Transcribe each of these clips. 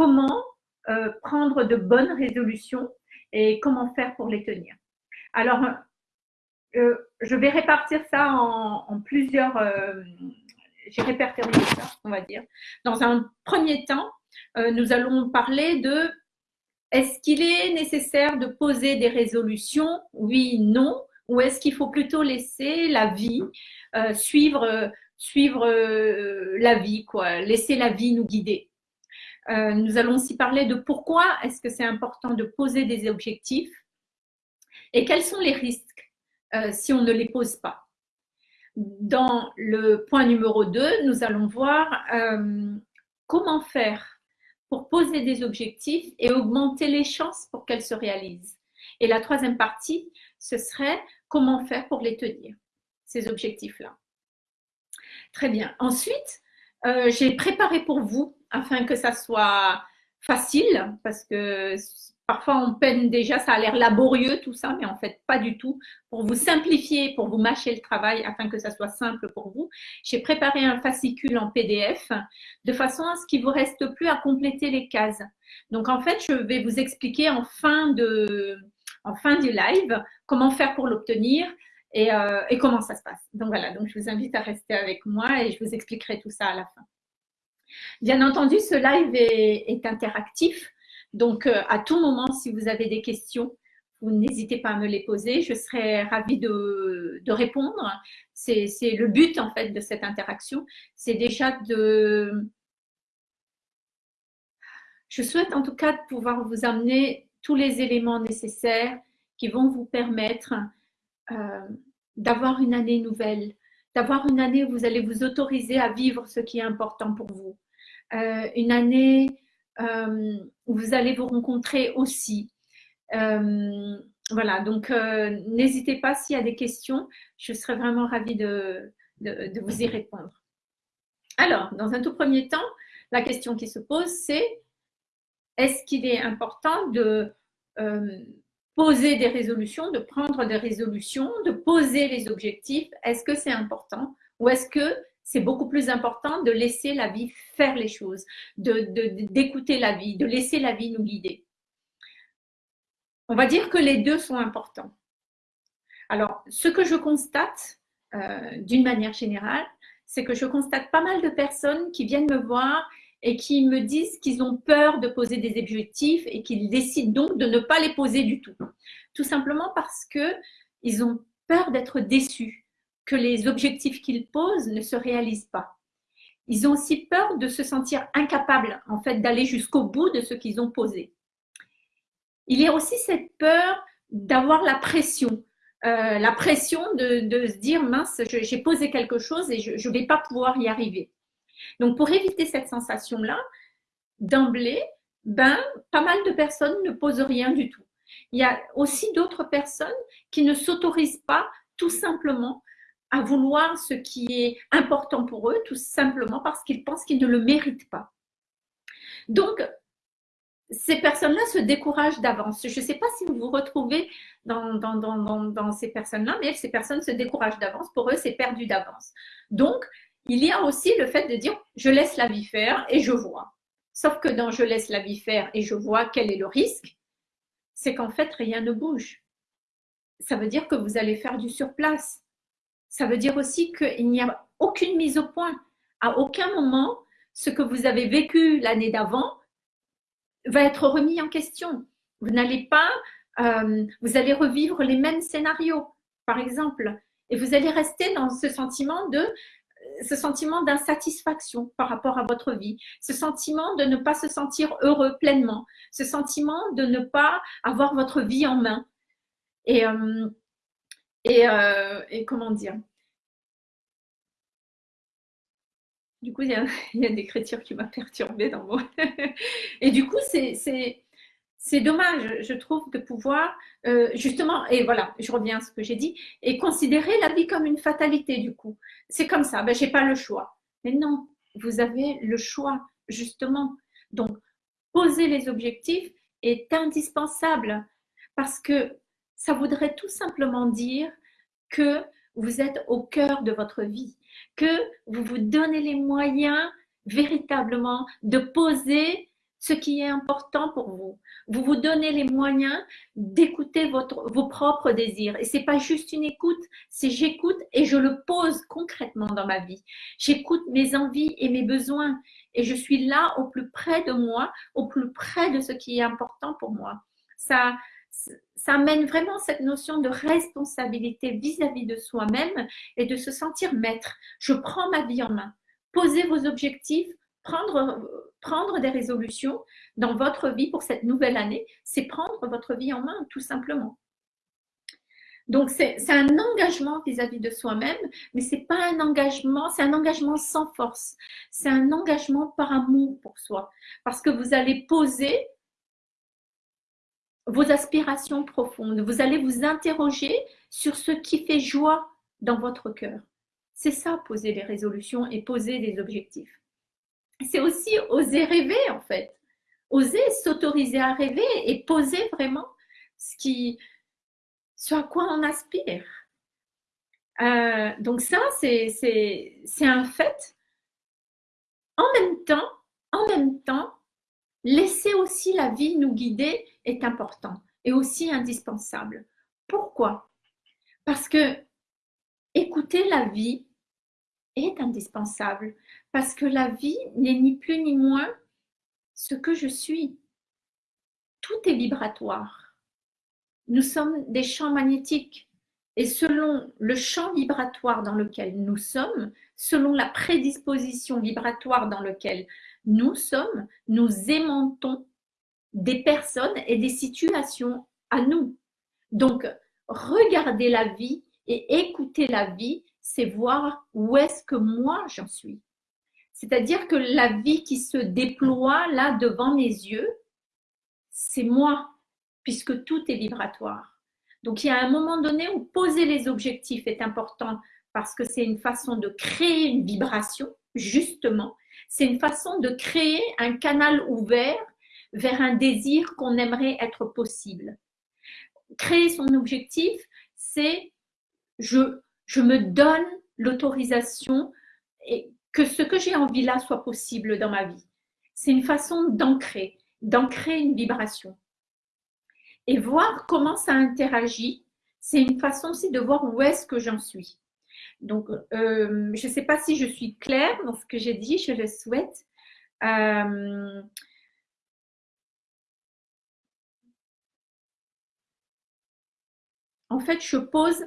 comment euh, prendre de bonnes résolutions et comment faire pour les tenir. Alors, euh, je vais répartir ça en, plusieurs, euh, j'ai répertorié ça, on va dire. Dans un premier temps, nous allons parler de est-ce qu'il est nécessaire de poser des résolutions Oui, non. Ou est-ce qu'il faut plutôt laisser la vie suivre, suivre la vie, quoi, laisser la vie nous guider? Euh, nous allons aussi parler de pourquoi est-ce que c'est important de poser des objectifs et quels sont les risques euh, si on ne les pose pas. Dans le point numéro 2, nous allons voir euh, comment faire pour poser des objectifs et augmenter les chances pour qu'elles se réalisent. Et la troisième partie, ce serait comment faire pour les tenir, ces objectifs-là. Très bien. Ensuite, j'ai préparé pour vous afin que ça soit facile, parce que parfois on peine déjà, ça a l'air laborieux tout ça, mais en fait pas du tout. Pour vous simplifier, pour vous mâcher le travail, afin que ça soit simple pour vous, j'ai préparé un fascicule en PDF de façon à ce qu'il vous reste plus à compléter les cases. Donc en fait, je vais vous expliquer en fin de en fin du live comment faire pour l'obtenir. Et, euh, et comment ça se passe. Donc voilà, donc je vous invite à rester avec moi et je vous expliquerai tout ça à la fin. Bien entendu, ce live est, interactif. Donc, euh, à tout moment, si vous avez des questions, vous n'hésitez pas à me les poser. Je serai ravie de, répondre. C'est le but, en fait, de cette interaction. C'est déjà de... Je souhaite en tout cas de pouvoir vous amener tous les éléments nécessaires qui vont vous permettre euh, d'avoir une année nouvelle, d'avoir une année où vous allez vous autoriser à vivre ce qui est important pour vous. Euh, une année euh, où vous allez vous rencontrer aussi. Voilà, donc n'hésitez pas s'il y a des questions, je serai vraiment ravie de, de, vous y répondre. Alors, dans un tout premier temps, la question qui se pose, c'est est-ce qu'il est important de poser des résolutions, de prendre des résolutions, de poser les objectifs, est-ce que c'est important ou est-ce que c'est beaucoup plus important de laisser la vie faire les choses, d'écouter de, la vie, de laisser la vie nous guider? On va dire que les deux sont importants. Alors, ce que je constate euh, d'une manière générale, c'est que je constate pas mal de personnes qui viennent me voir et qui me disent qu'ils ont peur de poser des objectifs et qu'ils décident donc de ne pas les poser du tout. Tout simplement parce qu'ils ont peur d'être déçus, que les objectifs qu'ils posent ne se réalisent pas. Ils ont aussi peur de se sentir incapables en fait d'aller jusqu'au bout de ce qu'ils ont posé. Il y a aussi cette peur d'avoir la pression, euh, la pression de, de, se dire mince, j'ai posé quelque chose et je ne vais pas pouvoir y arriver. Donc, pour éviter cette sensation-là, d'emblée, ben, pas mal de personnes ne posent rien du tout. Il y a aussi d'autres personnes qui ne s'autorisent pas tout simplement à vouloir ce qui est important pour eux, tout simplement parce qu'ils pensent qu'ils ne le méritent pas. Donc, ces personnes-là se découragent d'avance. Je ne sais pas si vous vous retrouvez dans, ces personnes-là, mais ces personnes se découragent d'avance. Pour eux, c'est perdu d'avance. Donc, il y a aussi le fait de dire je laisse la vie faire et je vois. Sauf que dans je laisse la vie faire et je vois quel est le risque, c'est qu'en fait rien ne bouge. Ça veut dire que vous allez faire du surplace. Ça veut dire aussi qu'il n'y a aucune mise au point. À aucun moment, ce que vous avez vécu l'année d'avant va être remis en question. Vous n'allez pas, euh, vous allez revivre les mêmes scénarios, par exemple, et vous allez rester dans ce sentiment de ce sentiment d'insatisfaction par rapport à votre vie, ce sentiment de ne pas se sentir heureux pleinement, ce sentiment de ne pas avoir votre vie en main. Et, euh, euh, et comment dire? Du coup, il y a, y a une écriture qui m'a perturbée dans mon... et du coup, c'est c'est dommage, je trouve, de pouvoir euh, justement, et voilà, je reviens à ce que j'ai dit, et considérer la vie comme une fatalité du coup. C'est comme ça, ben, j'ai pas le choix. Mais non, vous avez le choix, justement. Donc, poser les objectifs est indispensable parce que ça voudrait tout simplement dire que vous êtes au cœur de votre vie, que vous vous donnez les moyens véritablement de poser ce qui est important pour vous. Vous vous donnez les moyens d'écouter vos propres désirs. Et c'est pas juste une écoute, c'est j'écoute et je le pose concrètement dans ma vie. J'écoute mes envies et mes besoins et je suis là au plus près de moi, au plus près de ce qui est important pour moi. Ça, ça amène vraiment cette notion de responsabilité vis-à-vis de soi-même et de se sentir maître. Je prends ma vie en main. Posez vos objectifs, prendre, des résolutions dans votre vie pour cette nouvelle année, c'est prendre votre vie en main, tout simplement. Donc, c'est un engagement vis-à-vis de soi-même, mais c'est pas un engagement, c'est un engagement sans force. C'est un engagement par amour pour soi. Parce que vous allez poser vos aspirations profondes. Vous allez vous interroger sur ce qui fait joie dans votre cœur. C'est ça, poser des résolutions et poser des objectifs. C'est aussi oser rêver, en fait. Oser s'autoriser à rêver et poser vraiment ce qui, à quoi on aspire. Euh, donc ça, c'est un fait. En même temps, en même temps, laisser aussi la vie nous guider est important et aussi indispensable. Pourquoi? Parce que écouter la vie est indispensable. Parce que la vie n'est ni plus ni moins ce que je suis. Tout est vibratoire nous sommes des champs magnétiques. Et selon le champ vibratoire dans lequel nous sommes, selon la prédisposition vibratoire dans laquelle nous sommes, nous aimantons des personnes et des situations à nous. Donc, regarder la vie et écouter la vie, c'est voir où est-ce que moi j'en suis. C'est-à-dire que la vie qui se déploie là devant mes yeux, c'est moi puisque tout est vibratoire. Donc il y a un moment donné où poser les objectifs est important parce que c'est une façon de créer une vibration, justement. C'est une façon de créer un canal ouvert vers un désir qu'on aimerait être possible. Créer son objectif, c'est je, je me donne l'autorisation et que ce que j'ai envie là soit possible dans ma vie. C'est une façon d'ancrer, d'ancrer une vibration et voir comment ça interagit. C'est une façon aussi de voir où est-ce que j'en suis. Donc, euh, je ne sais pas si je suis claire dans ce que j'ai dit, je le souhaite. Euh, en fait, je pose,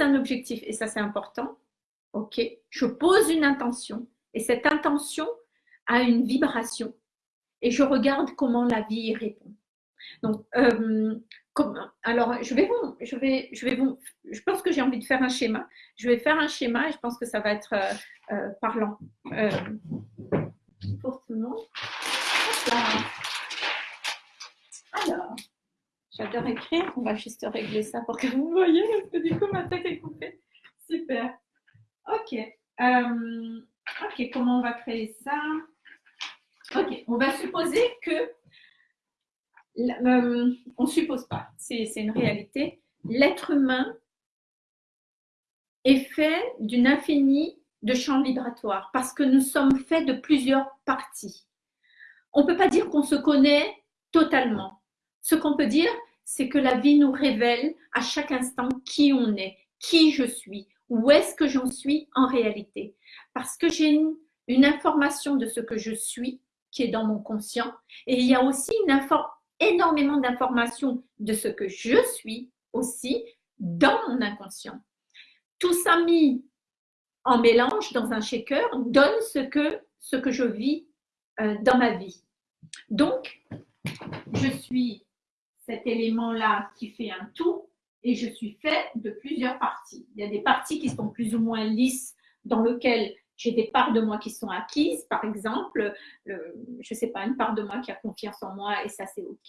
un objectif et ça c'est important. Ok, je pose une intention et cette intention a une vibration et je regarde comment la vie y répond. Donc, euh, alors, je vais vous, je vais, je vais vous, je pense que j'ai envie de faire un schéma. Je vais faire un schéma et je pense que ça va être euh, euh, parlant pour tout le monde. Alors, j'adore écrire. On va juste régler ça pour que vous voyez parce que du coup ma tête est coupée. Super. Ok. ok. Comment on va créer ça? Ok. On va supposer que euh, on ne suppose pas, c'est une réalité. L'être humain est fait d'une infinie de champs vibratoires parce que nous sommes faits de plusieurs parties. On ne peut pas dire qu'on se connaît totalement. Ce qu'on peut dire, c'est que la vie nous révèle à chaque instant qui on est, qui je suis, où est-ce que j'en suis en réalité. Parce que j'ai une, information de ce que je suis qui est dans mon conscient et il y a aussi une énormément d'informations de ce que je suis aussi dans mon inconscient. Tout ça mis en mélange dans un shaker donne ce que, ce que je vis euh, dans ma vie. Donc, je suis cet élément-là qui fait un tout et je suis fait de plusieurs parties. Il y a des parties qui sont plus ou moins lisses dans lesquelles j'ai des parts de moi qui sont acquises, par exemple, je ne sais pas, une part de moi qui a confiance en moi et ça c'est OK.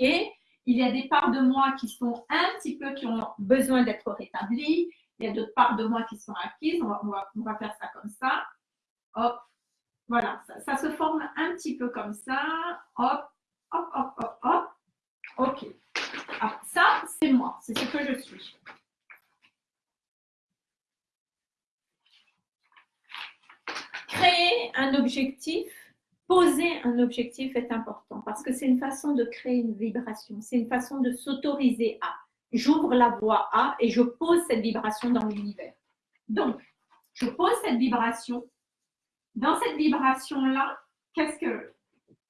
Il y a des parts de moi qui sont un petit peu, qui ont besoin d'être rétablies. Il y a d'autres parts de moi qui sont acquises. On va, faire ça comme ça. Hop, voilà, ça, ça, se forme un petit peu comme ça. Hop, hop, hop, hop, hop. OK. Alors, ça, c'est moi, c'est ce que je suis. créer un objectif poser un objectif est important parce que c'est une façon de créer une vibration, c'est une façon de s'autoriser à. J'ouvre la voie à et je pose cette vibration dans l'univers. Donc, je pose cette vibration. Dans cette vibration-là, qu'est-ce que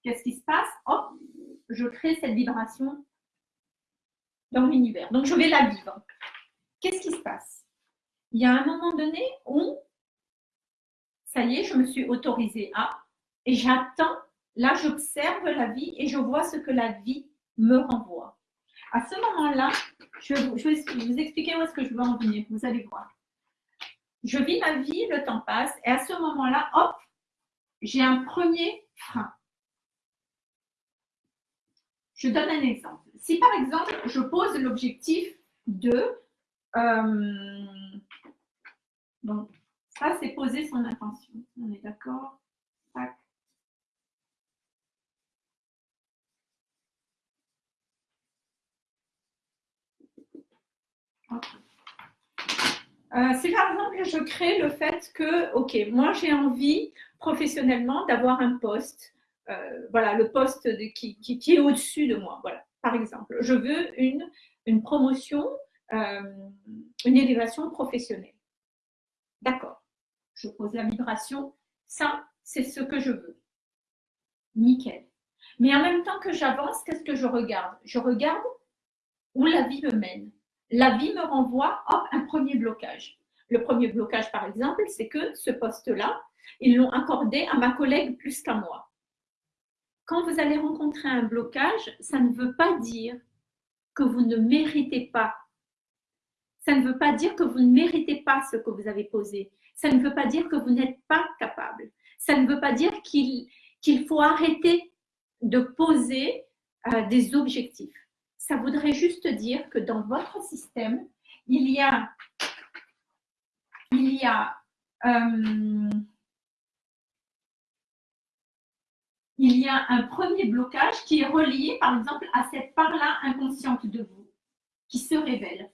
qu'est-ce qui se passe? Hop, je crée cette vibration dans l'univers. Donc, je vais la vivre. Qu'est-ce qui se passe? Il y a un moment donné où, ça y est, je me suis autorisée à, et j'attends, là j'observe la vie et je vois ce que la vie me renvoie. À ce moment-là, je, vais vous expliquer où est-ce que je veux en venir, vous allez voir. Je vis ma vie, le temps passe, et à ce moment-là, hop, j'ai un premier frein. Je donne un exemple. Si par exemple, je pose l'objectif de... Euh, donc, ça, c'est poser son intention. On est d'accord? Euh, c'est par exemple, je crée le fait que, ok, moi j'ai envie professionnellement d'avoir un poste, euh, voilà, le poste qui, est au-dessus de moi, voilà, par exemple. Je veux une, promotion, euh, une élévation professionnelle. D'accord, je pose la vibration, ça, c'est ce que je veux. Nickel. Mais en même temps que j'avance, qu'est-ce que je regarde? Je regarde où la vie me mène la vie me renvoie à un premier blocage. Le premier blocage, par exemple, c'est que ce poste-là, ils l'ont accordé à ma collègue plus qu'à moi. Quand vous allez rencontrer un blocage, ça ne veut pas dire que vous ne méritez pas. Ça ne veut pas dire que vous ne méritez pas ce que vous avez posé. Ça ne veut pas dire que vous n'êtes pas capable. Ça ne veut pas dire qu'il faut arrêter de poser euh, des objectifs ça voudrait juste dire que dans votre système, il y a, il y a, euh, il y a un premier blocage qui est relié, par exemple, à cette part-là inconsciente de vous, qui se révèle,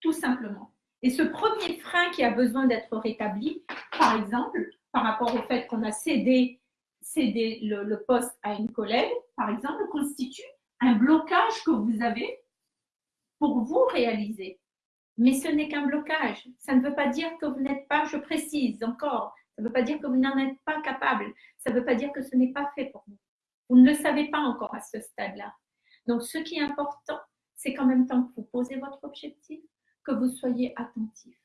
tout simplement. Et ce premier frein qui a besoin d'être rétabli, par exemple, par rapport au fait qu'on a cédé, cédé le, le poste à une collègue, par exemple, constitue un blocage que vous avez pour vous réaliser. Mais ce n'est qu'un blocage. Ça ne veut pas dire que vous n'êtes pas, je précise encore, ça ne veut pas dire que vous n'en êtes pas capable. Ça ne veut pas dire que ce n'est pas fait pour vous. Vous ne le savez pas encore à ce stade-là. Donc, ce qui est important, c'est qu'en même temps que vous posez votre objectif, que vous soyez attentif.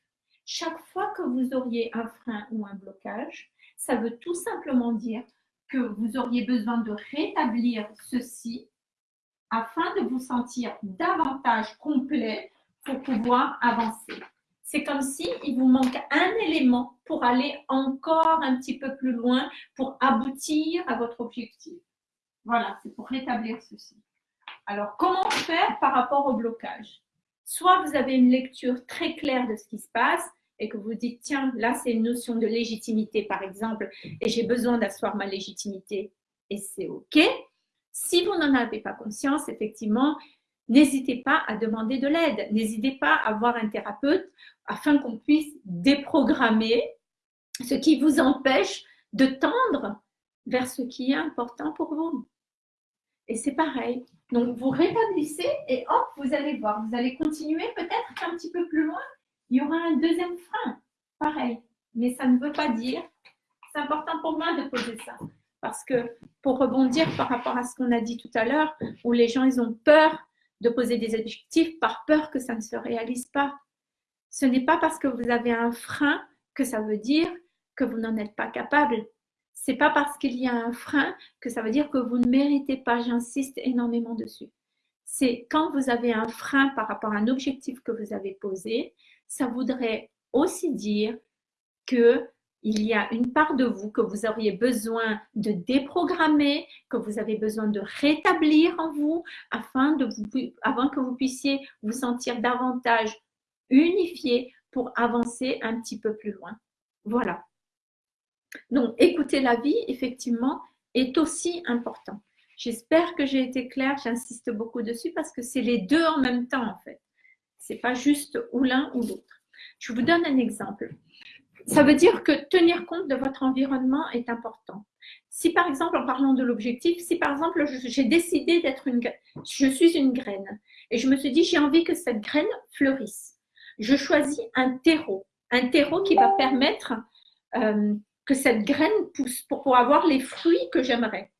Chaque fois que vous auriez un frein ou un blocage, ça veut tout simplement dire que vous auriez besoin de rétablir ceci afin de vous sentir davantage complet pour pouvoir avancer. C'est comme si il vous manque un élément pour aller encore un petit peu plus loin, pour aboutir à votre objectif. Voilà, c'est pour rétablir ceci. Alors, comment faire par rapport au blocage? Soit vous avez une lecture très claire de ce qui se passe et que vous dites, tiens, là, c'est une notion de légitimité, par exemple, et j'ai besoin d'asseoir ma légitimité, et c'est OK. Si vous n'en avez pas conscience, effectivement, n'hésitez pas à demander de l'aide. N'hésitez pas à voir un thérapeute afin qu'on puisse déprogrammer ce qui vous empêche de tendre vers ce qui est important pour vous. Et c'est pareil. Donc, vous rétablissez et hop, vous allez voir. Vous allez continuer peut-être qu'un petit peu plus loin, il y aura un deuxième frein. Pareil. Mais ça ne veut pas dire, c'est important pour moi de poser ça. Parce que pour rebondir par rapport à ce qu'on a dit tout à l'heure, où les gens ils ont peur de poser des objectifs par peur que ça ne se réalise pas. Ce n'est pas parce que vous avez un frein que ça veut dire que vous n'en êtes pas capable. C'est pas parce qu'il y a un frein que ça veut dire que vous ne méritez pas. J'insiste énormément dessus. C'est quand vous avez un frein par rapport à un objectif que vous avez posé, ça voudrait aussi dire que il y a une part de vous que vous auriez besoin de déprogrammer, que vous avez besoin de rétablir en vous afin, de vous, avant que vous puissiez vous sentir davantage unifié pour avancer un petit peu plus loin. Voilà. Donc, écouter la vie, effectivement, est aussi important. J'espère que j'ai été claire, j'insiste beaucoup dessus parce que c'est les deux en même temps, en fait. C'est pas juste ou l'un ou l'autre. Je vous donne un exemple. Ça veut dire que tenir compte de votre environnement est important. si par exemple, en parlant de l'objectif, si par exemple j'ai décidé d'être une je suis une graine et je me suis dit j'ai envie que cette graine fleurisse, je choisis un terreau, un terreau qui va permettre euh, que cette graine pousse pour avoir les fruits que j'aimerais.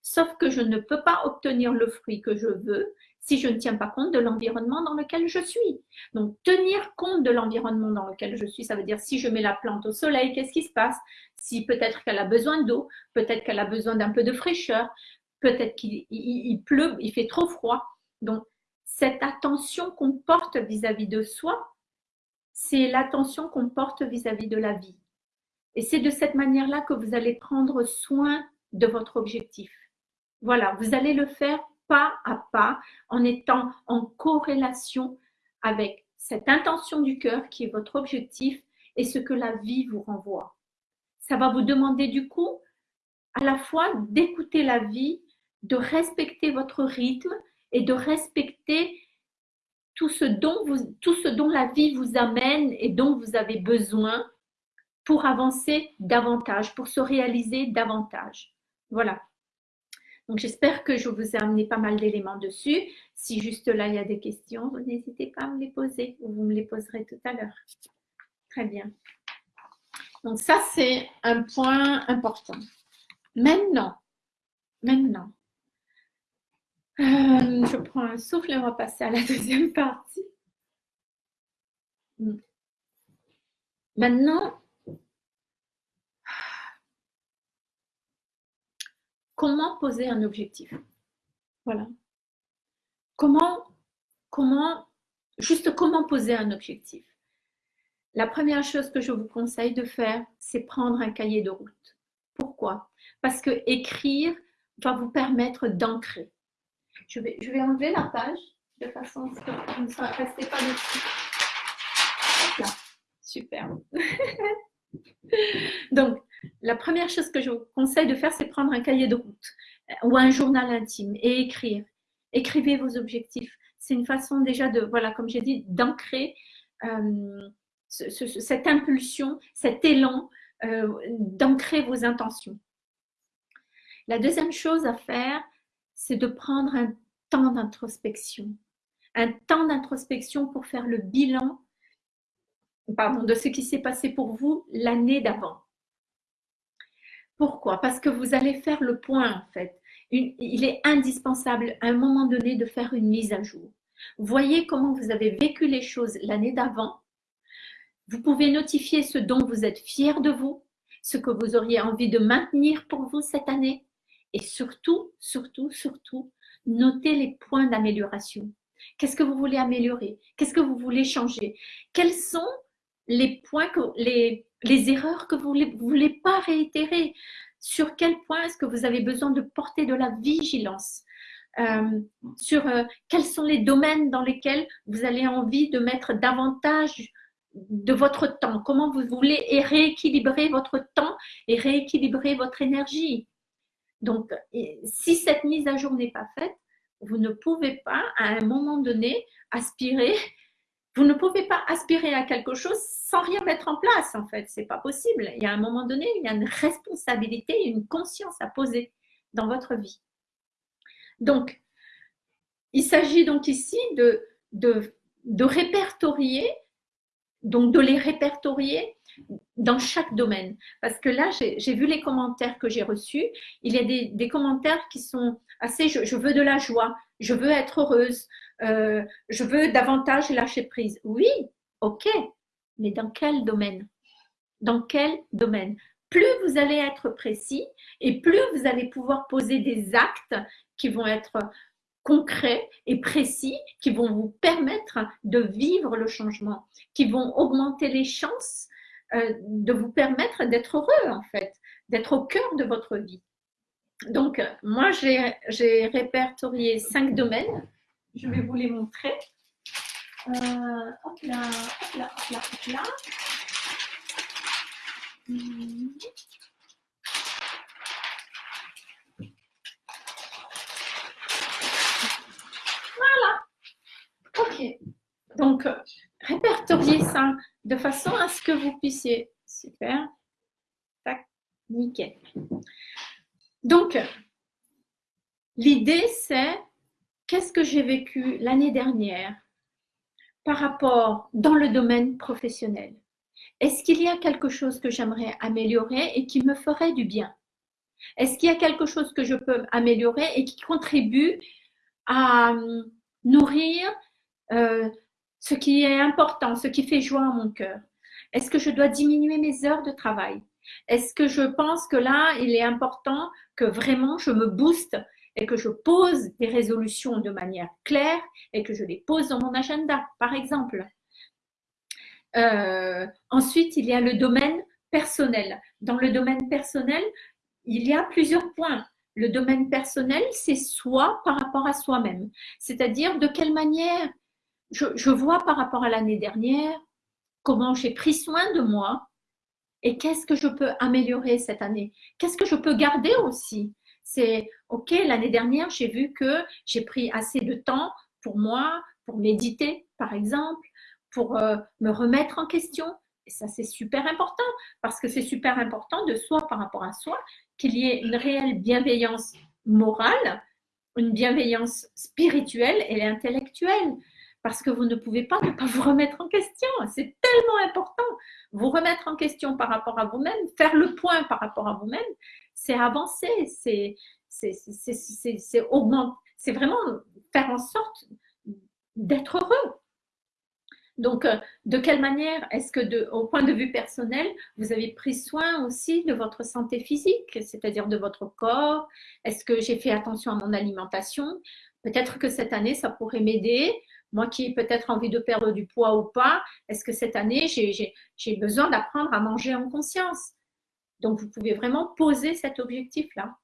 Sauf que je ne peux pas obtenir le fruit que je veux si je ne tiens pas compte de l'environnement dans lequel je suis. Donc, tenir compte de l'environnement dans lequel je suis, ça veut dire si je mets la plante au soleil, qu'est-ce qui se passe? Si peut-être qu'elle a besoin d'eau, peut-être qu'elle a besoin d'un peu de fraîcheur, peut-être qu'il pleut, il fait trop froid. Donc, cette attention qu'on porte vis-à-vis de soi, c'est l'attention qu'on porte vis-à-vis de la vie. Et c'est de cette manière-là que vous allez prendre soin de votre objectif. Voilà, vous allez le faire pas à pas en étant en corrélation avec cette intention du cœur qui est votre objectif et ce que la vie vous renvoie. Ça va vous demander du coup à la fois d'écouter la vie, de respecter votre rythme et de respecter tout ce dont, vous, tout ce dont la vie vous amène et dont vous avez besoin pour avancer davantage, pour se réaliser davantage. Voilà. J'espère que je vous ai amené pas mal d'éléments dessus. Si juste là, il y a des questions, n'hésitez pas à me les poser ou vous me les poserez tout à l'heure. Très bien. Donc, ça, c'est un point important. Maintenant, maintenant, euh, je prends un souffle et on va passer à la deuxième partie. Maintenant, comment poser un objectif. Voilà. Comment, comment, juste comment poser un objectif. La première chose que je vous conseille de faire, c'est prendre un cahier de route. Pourquoi? Parce que écrire va vous permettre d'ancrer. Je vais, je vais enlever la page de façon à ce que vous ne restez pas dessus. Là. Super. Donc, la première chose que je vous conseille de faire, c'est prendre un cahier de route euh, ou un journal intime et écrire. Écrivez vos objectifs. C'est une façon déjà de, voilà, comme j'ai dit, d'ancrer euh, cette impulsion, cet élan, euh, d'ancrer vos intentions. La deuxième chose à faire, c'est de prendre un temps d'introspection. Un temps d'introspection pour faire le bilan pardon, de ce qui s'est passé pour vous l'année d'avant. Pourquoi? Parce que vous allez faire le point en fait. il est indispensable à un moment donné de faire une mise à jour. Voyez comment vous avez vécu les choses l'année d'avant. Vous pouvez notifier ce dont vous êtes fier de vous, ce que vous auriez envie de maintenir pour vous cette année. Et surtout, surtout, surtout, notez les points d'amélioration. Qu'est-ce que vous voulez améliorer? Qu'est-ce que vous voulez changer? Quels sont les points, que, les, les erreurs que vous ne voulez pas réitérer. Sur quel point est-ce que vous avez besoin de porter de la vigilance euh, Sur euh, quels sont les domaines dans lesquels vous avez envie de mettre davantage de votre temps? Comment vous voulez rééquilibrer votre temps et rééquilibrer votre énergie? Donc, si cette mise à jour n'est pas faite, vous ne pouvez pas, à un moment donné, aspirer vous ne pouvez pas aspirer à quelque chose sans rien mettre en place, en fait. C'est pas possible. Il y a un moment donné, il y a une responsabilité, une conscience à poser dans votre vie. Donc, il s'agit donc ici de, de, de répertorier, donc de les répertorier dans chaque domaine. Parce que là, j'ai vu les commentaires que j'ai reçus. Il y a des, commentaires qui sont assez, je, veux de la joie, je veux être heureuse, euh, je veux davantage lâcher prise. Oui, ok, mais dans quel domaine? Dans quel domaine? Plus vous allez être précis et plus vous allez pouvoir poser des actes qui vont être concrets et précis, qui vont vous permettre de vivre le changement, qui vont augmenter les chances euh, de vous permettre d'être heureux en fait, d'être au cœur de votre vie. Donc, moi, j'ai répertorié cinq domaines je vais vous les montrer. Euh, hop là, hop là, hop là, hop là. Voilà. Ok. Donc, répertoriez ça de façon à ce que vous puissiez. Super. Tac. Nickel. Donc, l'idée, c'est qu'est-ce que j'ai vécu l'année dernière par rapport dans le domaine professionnel? Est-ce qu'il y a quelque chose que j'aimerais améliorer et qui me ferait du bien? Est-ce qu'il y a quelque chose que je peux améliorer et qui contribue à hum, nourrir euh, ce qui est important, ce qui fait joie à mon cœur? Est-ce que je dois diminuer mes heures de travail? Est-ce que je pense que là, il est important que vraiment je me booste et que je pose des résolutions de manière claire et que je les pose dans mon agenda, par exemple. Euh, ensuite, il y a le domaine personnel. Dans le domaine personnel, il y a plusieurs points. Le domaine personnel, c'est soi par rapport à soi-même. C'est-à-dire de quelle manière je, je vois par rapport à l'année dernière comment j'ai pris soin de moi et qu'est-ce que je peux améliorer cette année? Qu'est-ce que je peux garder aussi c'est OK, l'année dernière, j'ai vu que j'ai pris assez de temps pour moi, pour méditer, par exemple, pour euh, me remettre en question. Et ça, c'est super important parce que c'est super important de soi par rapport à soi, qu'il y ait une réelle bienveillance morale, une bienveillance spirituelle et intellectuelle. Parce que vous ne pouvez pas ne pas vous remettre en question. C'est tellement important. Vous remettre en question par rapport à vous-même, faire le point par rapport à vous-même, c'est avancer, c'est c'est vraiment faire en sorte d'être heureux. Donc, euh, de quelle manière est-ce que, au point de vue personnel, vous avez pris soin aussi de votre santé physique, c'est-à-dire de votre corps? Est-ce que j'ai fait attention à mon alimentation? Peut-être que cette année, ça pourrait m'aider. Moi qui ai peut-être envie de perdre du poids ou pas, est-ce que cette année, j'ai besoin d'apprendre à manger en conscience? Donc, vous pouvez vraiment poser cet objectif-là.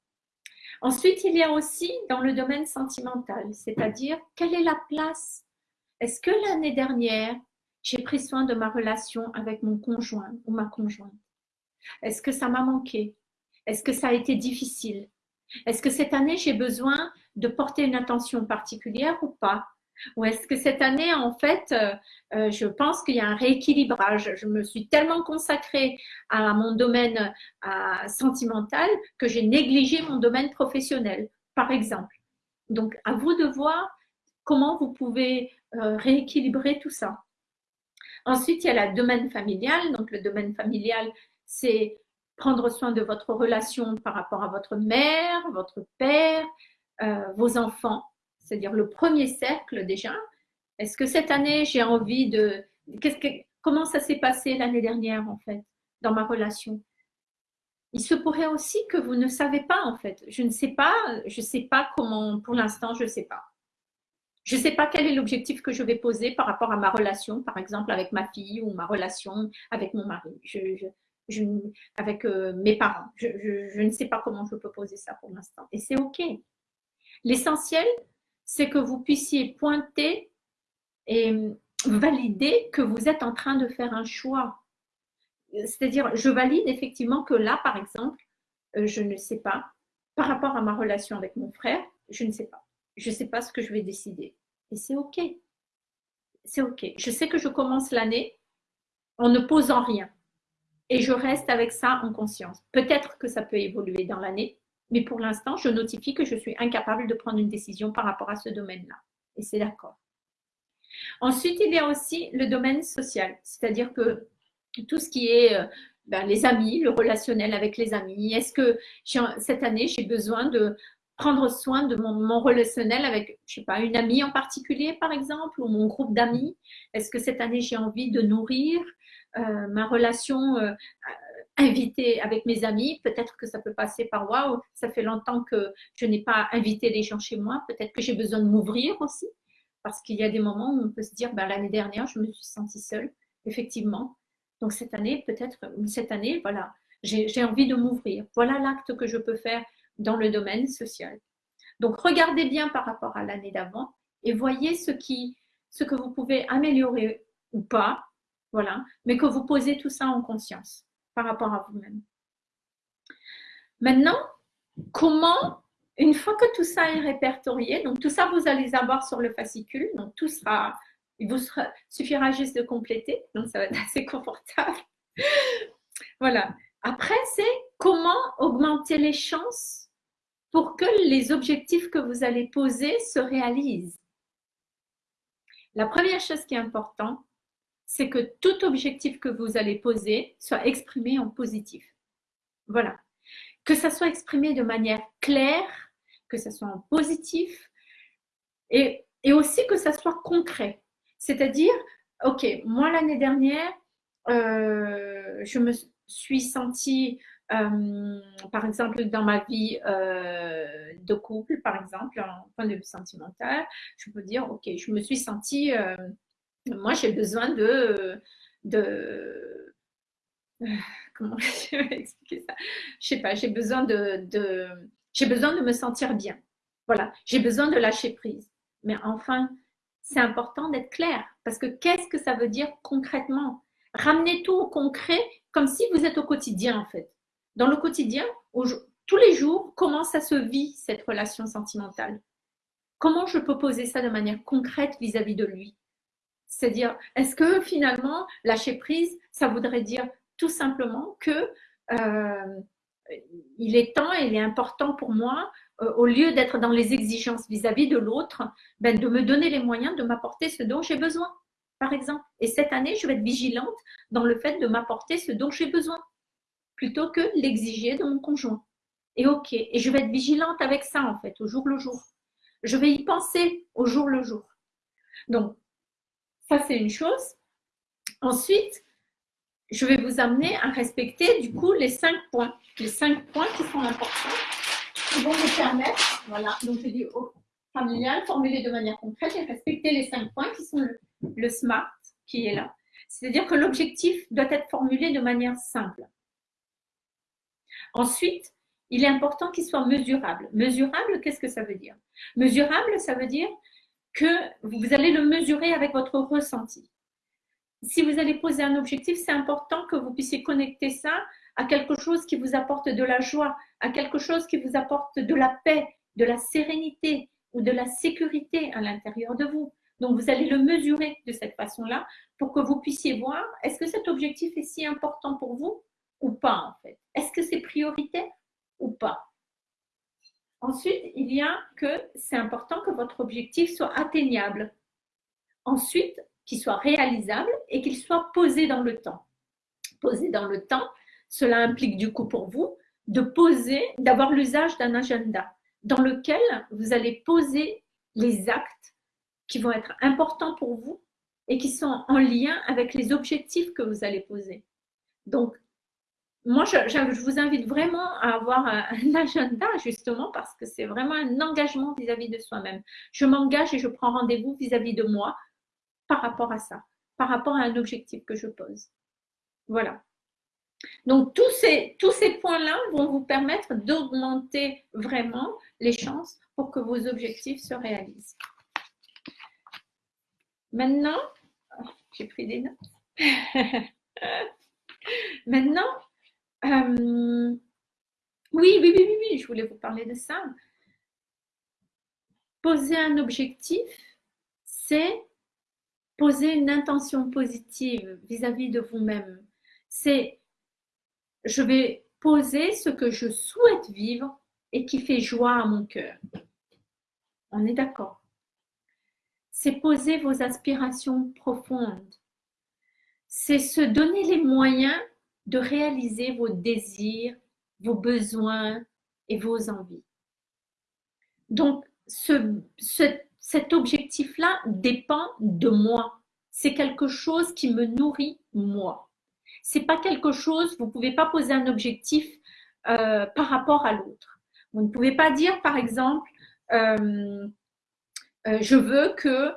Ensuite, il y a aussi dans le domaine sentimental, c'est-à-dire quelle est la place? Est-ce que l'année dernière, j'ai pris soin de ma relation avec mon conjoint ou ma conjointe? Est-ce que ça m'a manqué? Est-ce que ça a été difficile? Est-ce que cette année, j'ai besoin de porter une attention particulière ou pas? Ou est-ce que cette année, en fait, euh, euh, je pense qu'il y a un rééquilibrage Je me suis tellement consacrée à mon domaine sentimental que j'ai négligé mon domaine professionnel, par exemple. Donc, à vous de voir comment vous pouvez euh, rééquilibrer tout ça. Ensuite, il y a le domaine familial. Donc, le domaine familial, c'est prendre soin de votre relation par rapport à votre mère, votre père, vos enfants c'est-à-dire le premier cercle déjà. Est-ce que cette année, j'ai envie de... Que... Comment ça s'est passé l'année dernière, en fait, dans ma relation? Il se pourrait aussi que vous ne savez pas, en fait. Je ne sais pas, je ne sais pas comment, pour l'instant, je ne sais pas. Je ne sais pas quel est l'objectif que je vais poser par rapport à ma relation, par exemple avec ma fille ou ma relation avec mon mari, avec euh, mes parents. Je ne sais pas comment je peux poser ça pour l'instant. Et c'est OK. L'essentiel, c'est que vous puissiez pointer et valider que vous êtes en train de faire un choix. C'est-à-dire, je valide effectivement que là, par exemple, euh, je ne sais pas, par rapport à ma relation avec mon frère, je ne sais pas. Je ne sais pas ce que je vais décider. Et c'est OK. C'est OK. Je sais que je commence l'année en ne posant rien. Et je reste avec ça en conscience. Peut-être que ça peut évoluer dans l'année, mais pour l'instant, je notifie que je suis incapable de prendre une décision par rapport à ce domaine-là. Et c'est d'accord. Ensuite, il y a aussi le domaine social, c'est-à-dire que tout ce qui est euh, ben, les amis, le relationnel avec les amis. Est-ce que cette année, j'ai besoin de prendre soin de mon, relationnel avec, je sais pas, une amie en particulier, par exemple, ou mon groupe d'amis? Est-ce que cette année, j'ai envie de nourrir euh, ma relation euh, inviter avec mes amis. Peut-être que ça peut passer par waouh, ça fait longtemps que je n'ai pas invité les gens chez moi. Peut-être que j'ai besoin de m'ouvrir aussi. Parce qu'il y a des moments où on peut se dire, ben, l'année dernière, je me suis sentie seule, effectivement. Donc cette année, peut-être, cette année, voilà, j'ai envie de m'ouvrir. Voilà l'acte que je peux faire dans le domaine social. Donc regardez bien par rapport à l'année d'avant et voyez ce, qui, ce que vous pouvez améliorer ou pas, voilà, mais que vous posez tout ça en conscience rapport à vous-même. Maintenant, comment, une fois que tout ça est répertorié, donc tout ça, vous allez avoir sur le fascicule, donc tout sera, il vous suffira juste de compléter, donc ça va être assez confortable. voilà. Après, c'est comment augmenter les chances pour que les objectifs que vous allez poser se réalisent. La première chose qui est importante, c'est que tout objectif que vous allez poser soit exprimé en positif. Voilà. Que ça soit exprimé de manière claire, que ça soit en positif et, aussi que ça soit concret. C'est-à-dire, OK, moi l'année dernière, euh, je me suis sentie euh, par exemple, dans ma vie euh, de couple, par exemple, en point de vue sentimental, je peux dire, ok, je me suis sentie, moi j'ai besoin de, de comment je vais expliquer ça? Je sais pas, j'ai besoin de, de j'ai besoin de me sentir bien. Voilà, j'ai besoin de lâcher prise. Mais enfin, c'est important d'être clair parce que qu'est-ce que ça veut dire concrètement? Ramenez tout au concret comme si vous êtes au quotidien en fait. Dans le quotidien, tous les jours, comment ça se vit cette relation sentimentale? Comment je peux poser ça de manière concrète vis-à-vis de lui? C'est-à-dire, est-ce que finalement, lâcher prise, ça voudrait dire tout simplement que euh, il est temps il est important pour moi, euh, au lieu d'être dans les exigences vis-à-vis de l'autre, ben, de me donner les moyens de m'apporter ce dont j'ai besoin, par exemple. Et cette année, je vais être vigilante dans le fait de m'apporter ce dont j'ai besoin plutôt que l'exiger de mon conjoint. Et ok, et je vais être vigilante avec ça en fait, au jour le jour. Je vais y penser au jour le jour. Donc, ça c'est une chose. Ensuite, je vais vous amener à respecter du coup les cinq points. Les cinq points qui sont importants, qui vont vous permettre, voilà, donc je dis au familial, formuler de manière concrète et respecter les cinq points qui sont le SMART qui est là. C'est-à-dire que l'objectif doit être formulé de manière simple. Ensuite, il est important qu'il soit mesurable. Mesurable, qu'est-ce que ça veut dire? Mesurable, ça veut dire que vous allez le mesurer avec votre ressenti. Si vous allez poser un objectif, c'est important que vous puissiez connecter ça à quelque chose qui vous apporte de la joie, à quelque chose qui vous apporte de la paix, de la sérénité ou de la sécurité à l'intérieur de vous. Donc, vous allez le mesurer de cette façon-là pour que vous puissiez voir, est-ce que cet objectif est si important pour vous ou pas en fait? Est-ce que c'est prioritaire ou pas? Ensuite, il y a que c'est important que votre objectif soit atteignable. Ensuite, qu'il soit réalisable et qu'il soit posé dans le temps. Posé dans le temps, cela implique du coup pour vous de poser, d'avoir l'usage d'un agenda dans lequel vous allez poser les actes qui vont être importants pour vous et qui sont en lien avec les objectifs que vous allez poser. Donc, moi, je, vous invite vraiment à avoir un, agenda, justement, parce que c'est vraiment un engagement vis-à-vis de soi-même. Je m'engage et je prends rendez-vous vis-à-vis de moi par rapport à ça, par rapport à un objectif que je pose. Voilà. Donc, tous ces, tous ces points-là vont vous permettre d'augmenter vraiment les chances pour que vos objectifs se réalisent. Maintenant, oh, j'ai pris des notes. Maintenant, euh, oui, oui, oui, oui, oui, je voulais vous parler de ça. Poser un objectif, c'est poser une intention positive vis-à-vis de vous-même. C'est, je vais poser ce que je souhaite vivre et qui fait joie à mon cœur. On est d'accord. C'est poser vos aspirations profondes. C'est se donner les moyens de réaliser vos désirs, vos besoins et vos envies. Donc, ce, cet objectif-là dépend de moi. C'est quelque chose qui me nourrit moi. C'est pas quelque chose, vous pouvez pas poser un objectif euh, par rapport à l'autre. Vous ne pouvez pas dire, par exemple, euh, euh, je veux que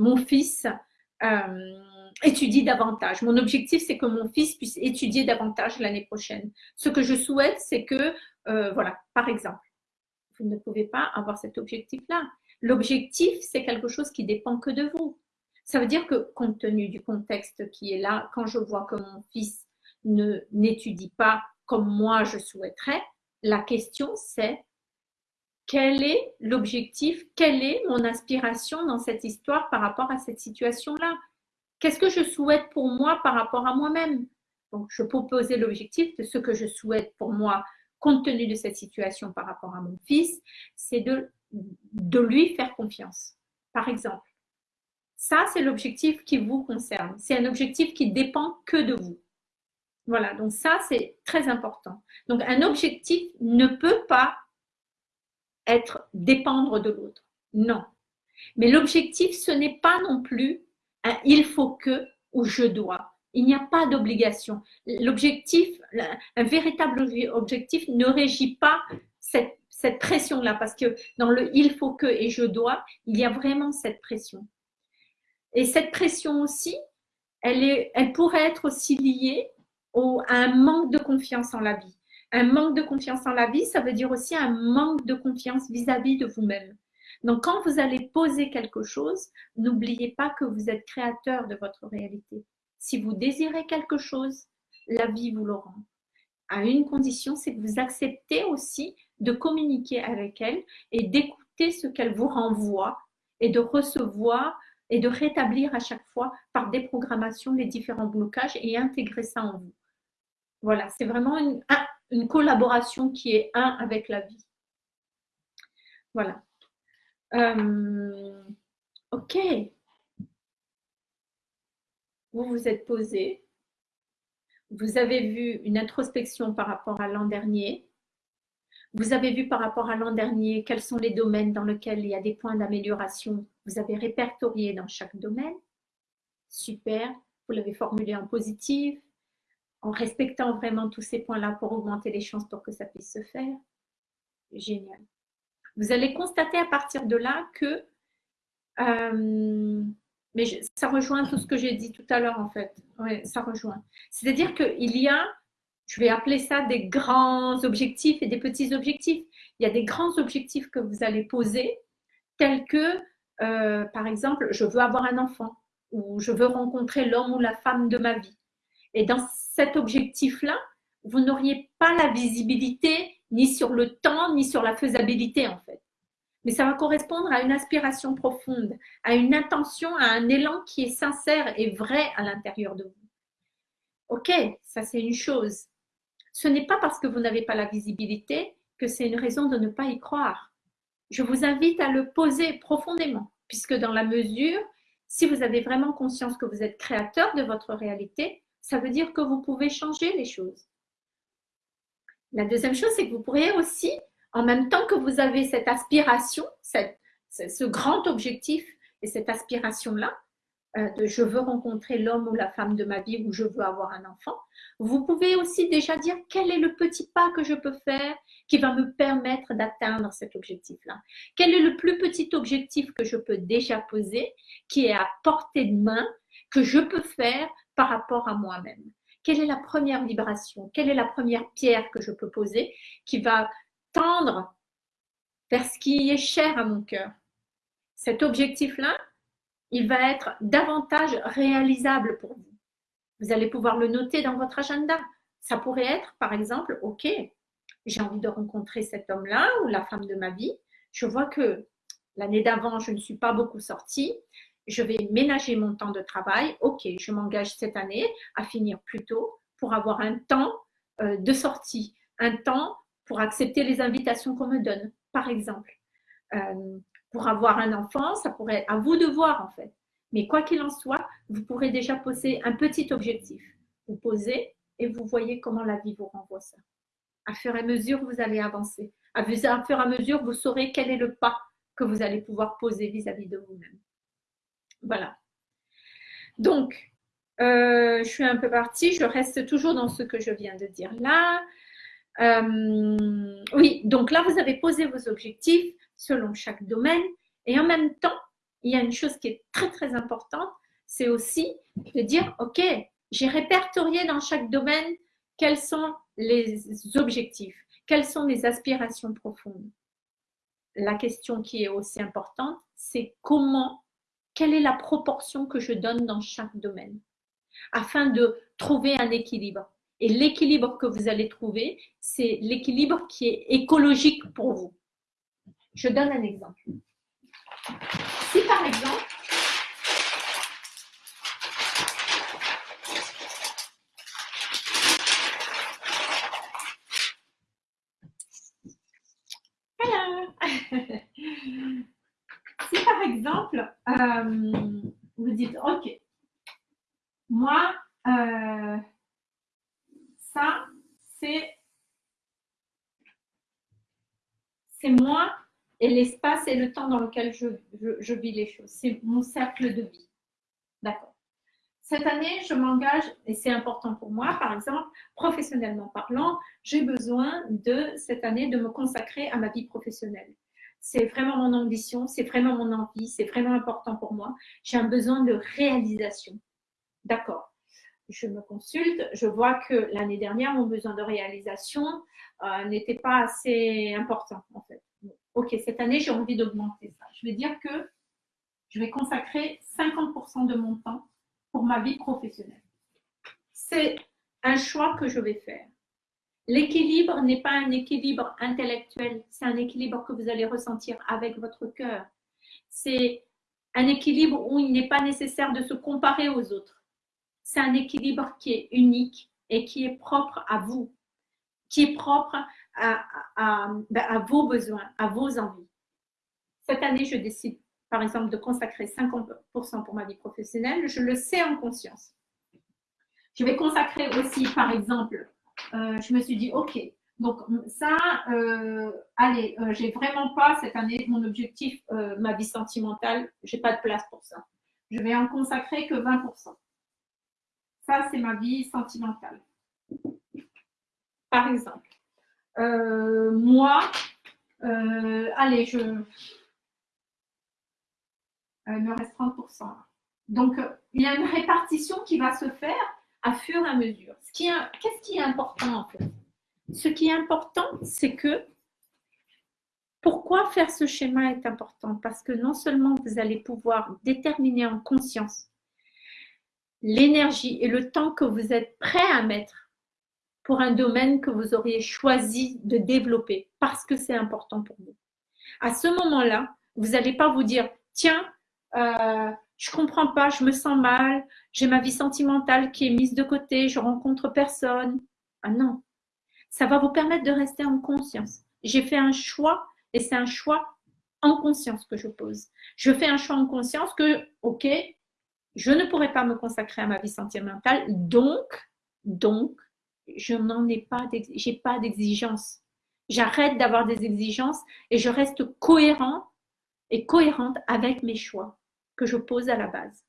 mon fils étudier davantage. Mon objectif, c'est que mon fils puisse étudier davantage l'année prochaine. Ce que je souhaite, c'est que, euh, voilà, par exemple, vous ne pouvez pas avoir cet objectif-là. L'objectif, c'est quelque chose qui dépend que de vous. Ça veut dire que, compte tenu du contexte qui est là, quand je vois que mon fils ne n'étudie pas comme moi je souhaiterais, la question c'est quel est l'objectif, quelle est mon aspiration dans cette histoire par rapport à cette situation-là? Qu'est-ce que je souhaite pour moi par rapport à moi-même? Je peux poser l'objectif de ce que je souhaite pour moi compte tenu de cette situation par rapport à mon fils, c'est de, de lui faire confiance. Par exemple, ça, c'est l'objectif qui vous concerne. C'est un objectif qui dépend que de vous. Voilà, donc ça, c'est très important. Donc, un objectif ne peut pas être dépendre de l'autre. Non. Mais l'objectif, ce n'est pas non plus un il faut que ou je dois. Il n'y a pas d'obligation. L'objectif, un véritable objectif ne régit pas cette, cette pression-là parce que dans le il faut que et je dois, il y a vraiment cette pression. Et cette pression aussi, elle, est, elle pourrait être aussi liée au, à un manque de confiance en la vie. Un manque de confiance en la vie, ça veut dire aussi un manque de confiance vis-à-vis de vous-même. Donc, quand vous allez poser quelque chose, n'oubliez pas que vous êtes créateur de votre réalité. Si vous désirez quelque chose, la vie vous le rend. À une condition, c'est que vous acceptez aussi de communiquer avec elle et d'écouter ce qu'elle vous renvoie et de recevoir et de rétablir à chaque fois par déprogrammation les différents blocages et intégrer ça en vous. Voilà, c'est vraiment une, une collaboration qui est un avec la vie. Voilà. Euh, ok. Vous vous êtes posé. Vous avez vu une introspection par rapport à l'an dernier. Vous avez vu par rapport à l'an dernier quels sont les domaines dans lesquels il y a des points d'amélioration. Vous avez répertorié dans chaque domaine. Super. Vous l'avez formulé en positif, en respectant vraiment tous ces points-là pour augmenter les chances pour que ça puisse se faire. Génial. Vous allez constater à partir de là que, euh, mais ça rejoint tout ce que j'ai dit tout à l'heure en fait, oui, ça rejoint. C'est-à-dire qu'il y a, je vais appeler ça des grands objectifs et des petits objectifs. Il y a des grands objectifs que vous allez poser, tels que, euh, par exemple, je veux avoir un enfant ou je veux rencontrer l'homme ou la femme de ma vie. Et dans cet objectif-là, vous n'auriez pas la visibilité ni sur le temps, ni sur la faisabilité en fait. Mais ça va correspondre à une aspiration profonde, à une intention, à un élan qui est sincère et vrai à l'intérieur de vous. Ok, ça c'est une chose. Ce n'est pas parce que vous n'avez pas la visibilité que c'est une raison de ne pas y croire. Je vous invite à le poser profondément, puisque dans la mesure, si vous avez vraiment conscience que vous êtes créateur de votre réalité, ça veut dire que vous pouvez changer les choses. La deuxième chose, c'est que vous pourriez aussi, en même temps que vous avez cette aspiration, ce grand objectif et cette aspiration-là, euh, de je veux rencontrer l'homme ou la femme de ma vie ou je veux avoir un enfant, vous pouvez aussi déjà dire quel est le petit pas que je peux faire qui va me permettre d'atteindre cet objectif-là. Quel est le plus petit objectif que je peux déjà poser, qui est à portée de main, que je peux faire par rapport à moi-même? Quelle est la première vibration? Quelle est la première pierre que je peux poser qui va tendre vers ce qui est cher à mon cœur? Cet objectif-là, il va être davantage réalisable pour vous. Vous allez pouvoir le noter dans votre agenda. Ça pourrait être, par exemple, OK, j'ai envie de rencontrer cet homme-là ou la femme de ma vie. Je vois que l'année d'avant, je ne suis pas beaucoup sortie je vais ménager mon temps de travail. Ok, je m'engage cette année à finir plus tôt pour avoir un temps euh, de sortie, un temps pour accepter les invitations qu'on me donne, par exemple. Euh, pour avoir un enfant, ça pourrait être à vous de voir en fait. Mais quoi qu'il en soit, vous pourrez déjà poser un petit objectif. Vous posez et vous voyez comment la vie vous renvoie ça. À fur et à mesure, vous allez avancer. À fur et à mesure, vous saurez quel est le pas que vous allez pouvoir poser vis-à-vis -vis de vous-même. Voilà. Donc, euh, je suis un peu partie, je reste toujours dans ce que je viens de dire là. Euh, oui, donc là, vous avez posé vos objectifs selon chaque domaine. Et en même temps, il y a une chose qui est très, très importante, c'est aussi de dire, OK, j'ai répertorié dans chaque domaine quels sont les objectifs, quelles sont les aspirations profondes. La question qui est aussi importante, c'est comment quelle est la proportion que je donne dans chaque domaine afin de trouver un équilibre. Et l'équilibre que vous allez trouver, c'est l'équilibre qui est écologique pour vous. Je donne un exemple. Si par exemple, exemple, euh, vous dites, OK, moi, euh, ça, c'est moi et l'espace et le temps dans lequel je, je vis les choses. C'est mon cercle de vie. D'accord. Cette année, je m'engage, et c'est important pour moi, par exemple, professionnellement parlant, j'ai besoin de cette année de me consacrer à ma vie professionnelle. C'est vraiment mon ambition, c'est vraiment mon envie, c'est vraiment important pour moi. J'ai un besoin de réalisation. D'accord. Je me consulte, je vois que l'année dernière, mon besoin de réalisation euh, n'était pas assez important, en fait. Ok, cette année, j'ai envie d'augmenter ça. Je vais dire que je vais consacrer 50% de mon temps pour ma vie professionnelle. C'est un choix que je vais faire. L'équilibre n'est pas un équilibre intellectuel, c'est un équilibre que vous allez ressentir avec votre cœur. C'est un équilibre où il n'est pas nécessaire de se comparer aux autres. C'est un équilibre qui est unique et qui est propre à vous, qui est propre à, ben, vos besoins, à vos envies. Cette année, je décide, par exemple, de consacrer 50% pour ma vie professionnelle. Je le sais en conscience. Je vais consacrer aussi, par exemple, euh, je me suis dit, OK, donc ça, euh, allez, euh, j'ai vraiment pas cette année mon objectif, ma vie sentimentale, j'ai pas de place pour ça. Je vais en consacrer que 20%. Ça, c'est ma vie sentimentale. Par exemple, moi, allez, je, il me reste 30%. Donc, il y a une répartition qui va se faire à fur et à mesure. Qu'est-ce qui est important en fait? Ce qui est important, c'est que pourquoi faire ce schéma est important? Parce que non seulement vous allez pouvoir déterminer en conscience l'énergie et le temps que vous êtes prêt à mettre pour un domaine que vous auriez choisi de développer parce que c'est important pour vous. À ce moment-là, vous n'allez pas vous dire, tiens, euh, je comprends pas, je me sens mal, j'ai ma vie sentimentale qui est mise de côté, je rencontre personne. Ah non, ça va vous permettre de rester en conscience. J'ai fait un choix et c'est un choix en conscience que je pose. Je fais un choix en conscience que, ok, je ne pourrais pas me consacrer à ma vie sentimentale, donc, donc, je n'en ai pas, j'ai pas d'exigence. J'arrête d'avoir des exigences et je reste cohérent et cohérente avec mes choix que je pose à la base.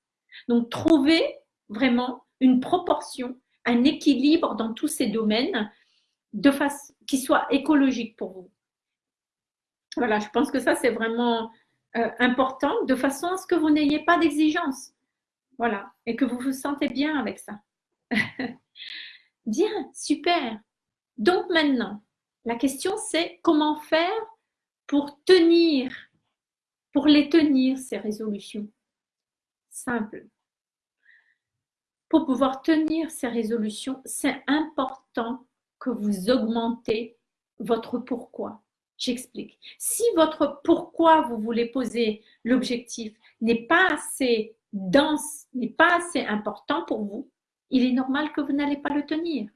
Donc, trouver vraiment une proportion, un équilibre dans tous ces domaines de façon qui soit écologique pour vous. Voilà, je pense que ça, c'est vraiment euh, important de façon à ce que vous n'ayez pas d'exigence. Voilà, et que vous vous sentez bien avec ça. bien, super. Donc maintenant, la question c'est comment faire pour tenir, pour les tenir, ces résolutions? Simple. Pour pouvoir tenir ces résolutions, c'est important que vous augmentez votre pourquoi. J'explique. Si votre pourquoi vous voulez poser l'objectif n'est pas assez dense, n'est pas assez important pour vous, il est normal que vous n'allez pas le tenir.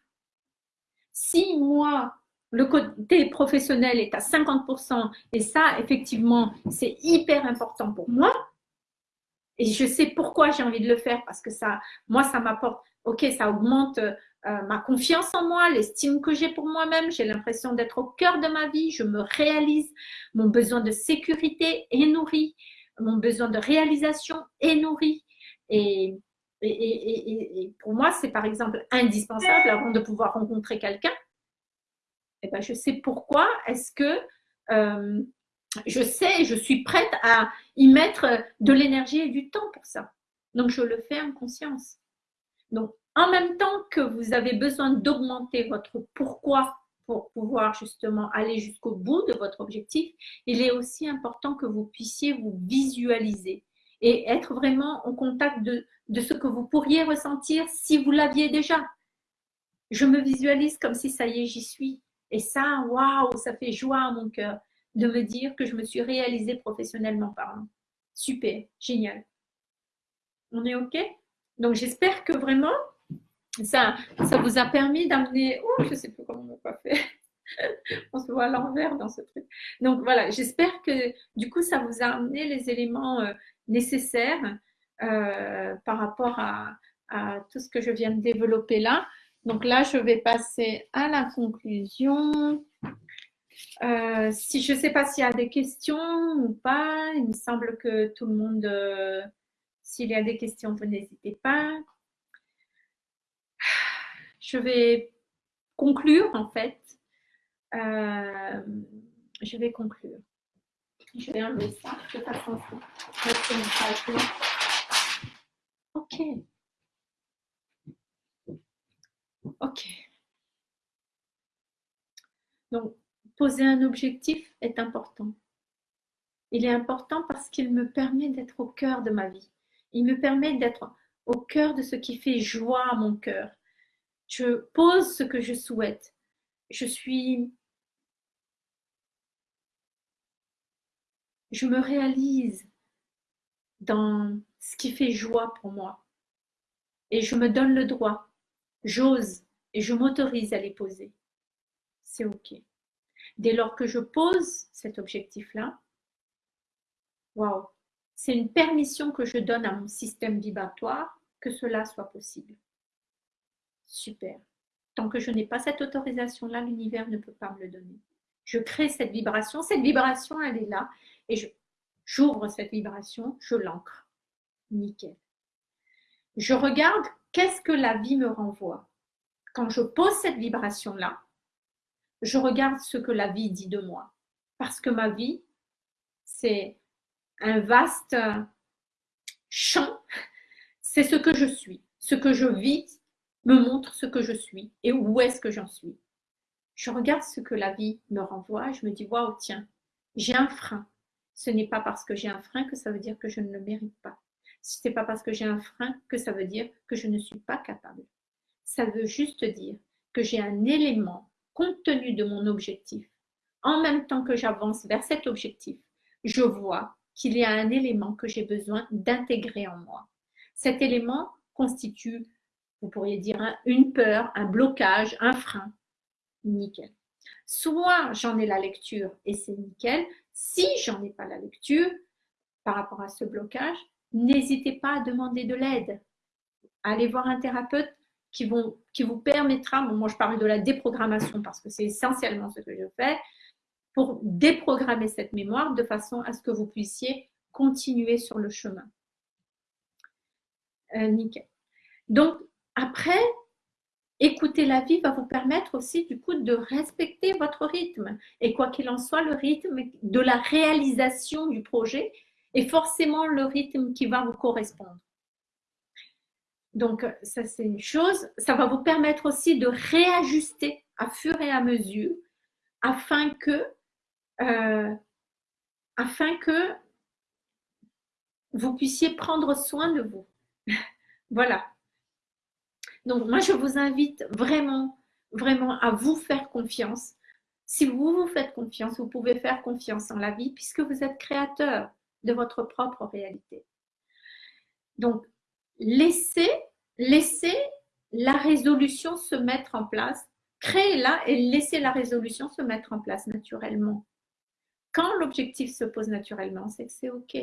Si moi, le côté professionnel est à 50% et ça, effectivement, c'est hyper important pour moi, et je sais pourquoi j'ai envie de le faire parce que ça, moi, ça m'apporte, ok, ça augmente euh, ma confiance en moi, l'estime que j'ai pour moi-même. J'ai l'impression d'être au cœur de ma vie. Je me réalise. Mon besoin de sécurité est nourri. Mon besoin de réalisation est nourri. Et, et, et, et pour moi, c'est par exemple indispensable avant de pouvoir rencontrer quelqu'un. Et eh ben, je sais pourquoi est-ce que euh, je sais, je suis prête à y mettre de l'énergie et du temps pour ça. Donc, je le fais en conscience. Donc, en même temps que vous avez besoin d'augmenter votre pourquoi pour pouvoir justement aller jusqu'au bout de votre objectif, il est aussi important que vous puissiez vous visualiser et être vraiment en contact de, de ce que vous pourriez ressentir si vous l'aviez déjà. Je me visualise comme si ça y est, j'y suis. Et ça, waouh, ça fait joie à mon cœur de me dire que je me suis réalisée professionnellement parlant. Super, génial. On est OK? Donc, j'espère que vraiment, ça, vous a permis d'amener... Oh, je ne sais plus comment on pas fait. On se voit à l'envers dans ce truc. Donc voilà, j'espère que du coup, ça vous a amené les éléments euh, nécessaires euh, par rapport à, tout ce que je viens de développer là. Donc là, je vais passer à la conclusion. Euh, si je ne sais pas s'il y a des questions ou pas, il me semble que tout le monde, s'il y a des questions, vous n'hésitez pas. Je vais conclure en fait. Euh, je vais conclure. Je vais enlever ça Ok. Ok. Donc, poser un objectif est important. Il est important parce qu'il me permet d'être au cœur de ma vie. Il me permet d'être au cœur de ce qui fait joie à mon cœur. Je pose ce que je souhaite. Je suis... Je me réalise dans ce qui fait joie pour moi. Et je me donne le droit. J'ose et je m'autorise à les poser. C'est OK. Dès lors que je pose cet objectif-là, waouh, c'est une permission que je donne à mon système vibratoire que cela soit possible. Super. Tant que je n'ai pas cette autorisation-là, l'univers ne peut pas me le donner. Je crée cette vibration. Cette vibration, elle est là. Et j'ouvre cette vibration, je l'ancre. Nickel. Je regarde qu'est-ce que la vie me renvoie. Quand je pose cette vibration-là, je regarde ce que la vie dit de moi. Parce que ma vie, c'est un vaste champ. C'est ce que je suis. Ce que je vis me montre ce que je suis et où est-ce que j'en suis. Je regarde ce que la vie me renvoie. Je me dis, waouh, tiens, j'ai un frein. Ce n'est pas parce que j'ai un frein que ça veut dire que je ne le mérite pas. Ce n'est pas parce que j'ai un frein que ça veut dire que je ne suis pas capable. Ça veut juste dire que j'ai un élément compte tenu de mon objectif, en même temps que j'avance vers cet objectif, je vois qu'il y a un élément que j'ai besoin d'intégrer en moi. Cet élément constitue, vous pourriez dire, une peur, un blocage, un frein. Nickel. Soit j'en ai la lecture et c'est nickel. Si j'en ai pas la lecture par rapport à ce blocage, n'hésitez pas à demander de l'aide. Allez voir un thérapeute qui, vous permettra, moi je parle de la déprogrammation parce que c'est essentiellement ce que je fais, pour déprogrammer cette mémoire de façon à ce que vous puissiez continuer sur le chemin. Euh, nickel. Donc, après, écouter la vie va vous permettre aussi du coup de respecter votre rythme. Et quoi qu'il en soit, le rythme de la réalisation du projet est forcément le rythme qui va vous correspondre. Donc, ça, c'est une chose. Ça va vous permettre aussi de réajuster à fur et à mesure afin que, euh, afin que vous puissiez prendre soin de vous. voilà. Donc, moi, je vous invite vraiment, vraiment à vous faire confiance. Si vous vous faites confiance, vous pouvez faire confiance en la vie puisque vous êtes créateur de votre propre réalité. Donc, laissez, laissez la résolution se mettre en place. Créez-la et laissez la résolution se mettre en place naturellement. Quand l'objectif se pose naturellement, c'est que c'est OK.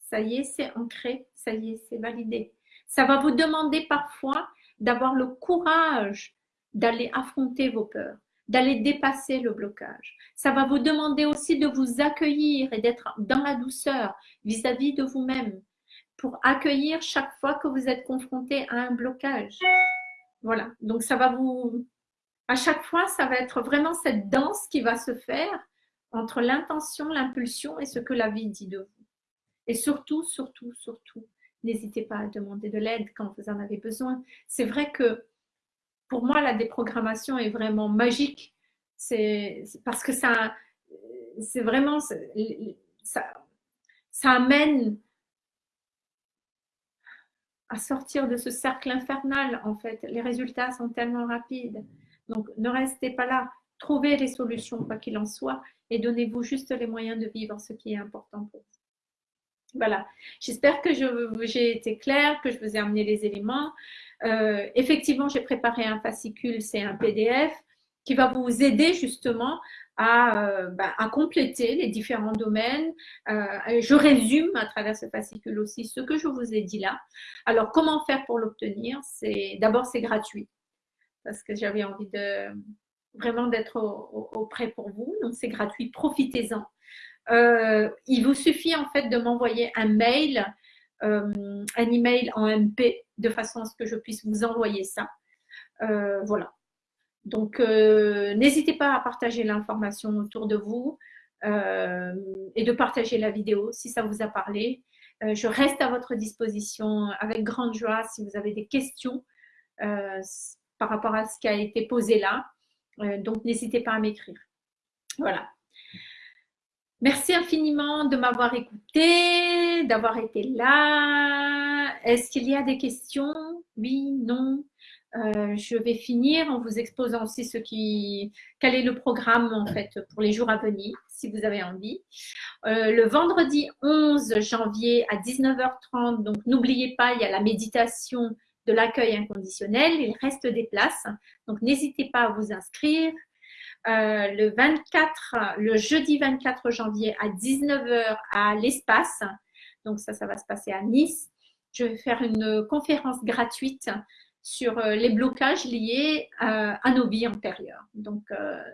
Ça y est, c'est ancré. Ça y est, c'est validé. Ça va vous demander parfois d'avoir le courage d'aller affronter vos peurs, d'aller dépasser le blocage. Ça va vous demander aussi de vous accueillir et d'être dans la douceur vis-à-vis -vis de vous-même, pour accueillir chaque fois que vous êtes confronté à un blocage. Voilà, donc ça va vous... À chaque fois, ça va être vraiment cette danse qui va se faire entre l'intention, l'impulsion et ce que la vie dit de vous. Et surtout, surtout, surtout, n'hésitez pas à demander de l'aide quand vous en avez besoin. C'est vrai que pour moi, la déprogrammation est vraiment magique. C'est parce que ça, c'est vraiment, ça, ça amène à sortir de ce cercle infernal, en fait. Les résultats sont tellement rapides. Donc, ne restez pas là. Trouvez les solutions, quoi qu'il en soit, et donnez-vous juste les moyens de vivre ce qui est important pour vous. Voilà. J'espère que j'ai été claire, que je vous ai amené les éléments. Euh, effectivement, j'ai préparé un fascicule, c'est un PDF. qui va vous aider justement à, bah, à compléter les différents domaines. je résume à travers ce fascicule aussi ce que je vous ai dit là. Alors, comment faire pour l'obtenir? C'est D'abord, c'est gratuit parce que j'avais envie de vraiment d'être auprès pour vous. Donc, c'est gratuit, profitez-en. Euh, il vous suffit en fait de m'envoyer un mail, euh, un email en MP, de façon à ce que je puisse vous envoyer ça. Euh, voilà. Donc, n'hésitez pas à partager l'information autour de vous et de partager la vidéo si ça vous a parlé. je reste à votre disposition avec grande joie si vous avez des questions par rapport à ce qui a été posé là. Euh, donc, n'hésitez pas à m'écrire. Voilà. Merci infiniment de m'avoir écouté, d'avoir été là. Est-ce qu'il y a des questions? Oui, non euh, je vais finir en vous exposant aussi ce qui, quel est le programme en fait pour les jours à venir, si vous avez envie. Euh, le vendredi 11 janvier à 19h30, donc n'oubliez pas, il y a la méditation de l'accueil inconditionnel. Il reste des places, donc n'hésitez pas à vous inscrire. Euh, le 24, le jeudi 24 janvier à 19h à l'espace. Donc ça, ça va se passer à Nice. Je vais faire une conférence gratuite sur euh, les blocages liés euh, à nos vies antérieures. Donc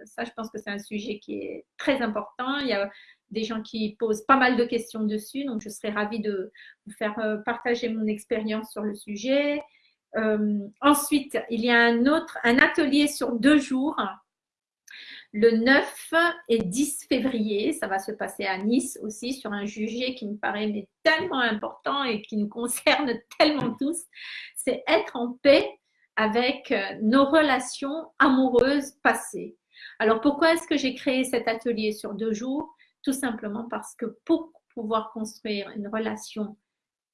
ça, je pense que c'est un sujet qui est très important. Il y a des gens qui posent pas mal de questions dessus, donc je serais ravie de vous faire partager mon expérience sur le sujet. Euh, ensuite, il y a un autre, un atelier sur deux jours, le 9 et 10 février. Ça va se passer à Nice aussi sur un sujet qui me paraît mais tellement important et qui nous concerne tellement tous. C'est être en paix avec euh, nos relations amoureuses passées. Alors pourquoi est-ce que j'ai créé cet atelier sur deux jours? Tout simplement parce que pour pouvoir construire une relation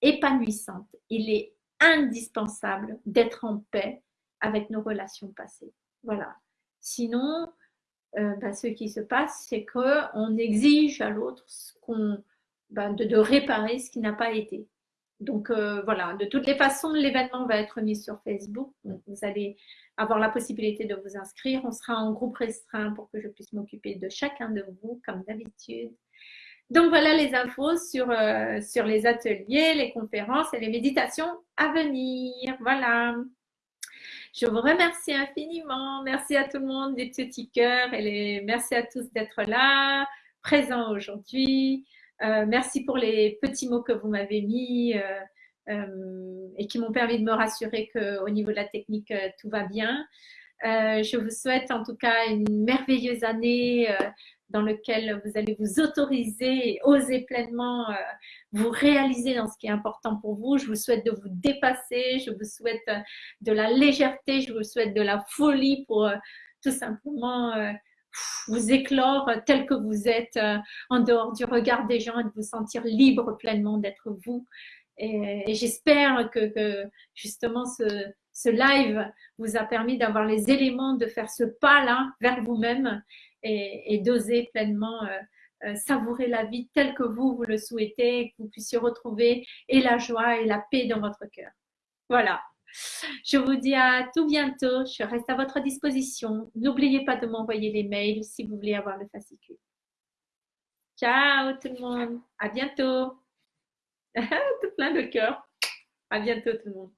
épanouissante, il est indispensable d'être en paix avec nos relations passées. Voilà. Sinon, euh, bah, ce qui se passe, c'est qu'on exige à l'autre bah, de, réparer ce qui n'a pas été. Donc euh, voilà, de toutes les façons, l'événement va être mis sur Facebook. vous allez avoir la possibilité de vous inscrire. On sera en groupe restreint pour que je puisse m'occuper de chacun de vous, comme d'habitude. Donc voilà les infos sur, euh, sur les ateliers, les conférences et les méditations à venir. Voilà. Je vous remercie infiniment. Merci à tout le monde des petits cœurs et les... merci à tous d'être là, présents aujourd'hui. Euh, merci pour les petits mots que vous m'avez mis euh, et qui m'ont permis de me rassurer qu'au niveau de la technique, tout va bien. Je vous souhaite en tout cas une merveilleuse année dans lequel vous allez vous autoriser et oser pleinement euh, vous réaliser dans ce qui est important pour vous. Je vous souhaite de vous dépasser, je vous souhaite euh, de la légèreté, je vous souhaite de la folie pour euh, tout simplement vous éclore tel que vous êtes en dehors du regard des gens et de vous sentir libre pleinement d'être vous. Et, j'espère que, justement ce, ce live vous a permis d'avoir les éléments de faire ce pas-là vers vous-même et, d'oser pleinement euh, euh, savourer la vie telle que vous, vous le souhaitez, que vous puissiez retrouver et la joie et la paix dans votre cœur. Voilà. Je vous dis à tout bientôt. Je reste à votre disposition. N'oubliez pas de m'envoyer les mails si vous voulez avoir le fascicule. Ciao tout le monde. À bientôt. tout plein de cœur. À bientôt tout le monde.